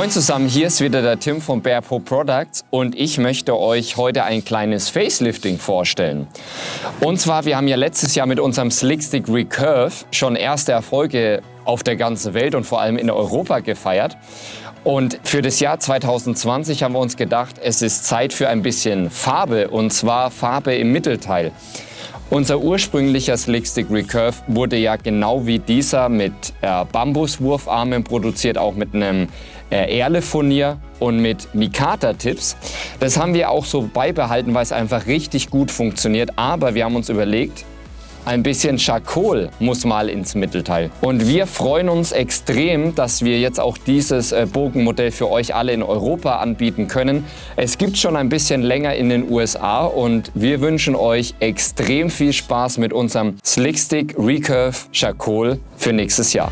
Moin zusammen, hier ist wieder der Tim von Bear Pro Products und ich möchte euch heute ein kleines Facelifting vorstellen. Und zwar, wir haben ja letztes Jahr mit unserem Slickstick Recurve schon erste Erfolge auf der ganzen Welt und vor allem in Europa gefeiert. Und für das Jahr 2020 haben wir uns gedacht, es ist Zeit für ein bisschen Farbe und zwar Farbe im Mittelteil. Unser ursprünglicher Slickstick Recurve wurde ja genau wie dieser mit äh, Bambuswurfarmen produziert, auch mit einem äh, Erle-Furnier und mit Mikata-Tipps. Das haben wir auch so beibehalten, weil es einfach richtig gut funktioniert. Aber wir haben uns überlegt, ein bisschen Charcoal muss mal ins Mittelteil. Und wir freuen uns extrem, dass wir jetzt auch dieses äh, Bogenmodell für euch alle in Europa anbieten können. Es gibt schon ein bisschen länger in den USA und wir wünschen euch extrem viel Spaß mit unserem Slickstick Recurve Charcoal für nächstes Jahr.